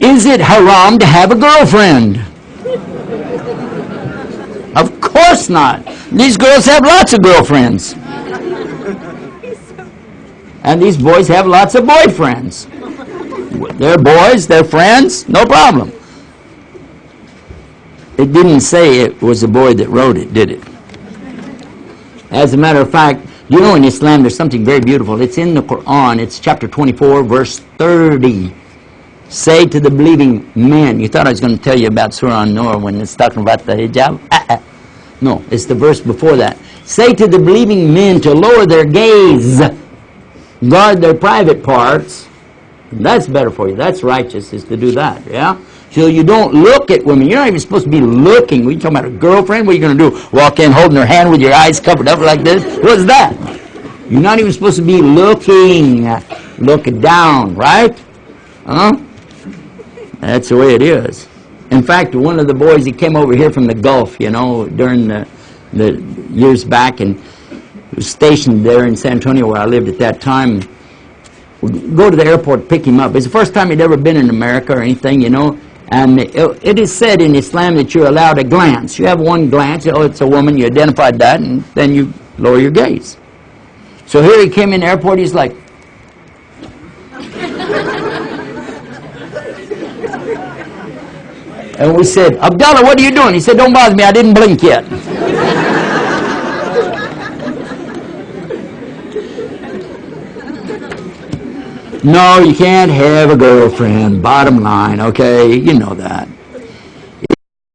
Is it haram to have a girlfriend? Of course not. These girls have lots of girlfriends. And these boys have lots of boyfriends. They're boys, they're friends, no problem. It didn't say it was a boy that wrote it, did it? As a matter of fact, you know in Islam there's something very beautiful. It's in the Quran, it's chapter 24, verse 30. Say to the believing men, you thought I was going to tell you about Surah An-Nur when it's talking about the hijab? Ah, ah. No, it's the verse before that. Say to the believing men to lower their gaze, guard their private parts. That's better for you. That's righteous, is to do that, yeah? So you don't look at women. You're not even supposed to be looking. When you talking about a girlfriend, what are you going to do? Walk in holding her hand with your eyes covered up like this? What's that? You're not even supposed to be looking. Look down, right? Huh? That's the way it is. In fact, one of the boys, he came over here from the Gulf, you know, during the, the years back and was stationed there in San Antonio where I lived at that time. We'd go to the airport, pick him up. It's the first time he'd ever been in America or anything, you know. And it, it is said in Islam that you're allowed a glance. You have one glance, oh, it's a woman, you identified that, and then you lower your gaze. So here he came in the airport, he's like, And we said, Abdullah, what are you doing? He said, don't bother me, I didn't blink yet. no, you can't have a girlfriend, bottom line, okay? You know that.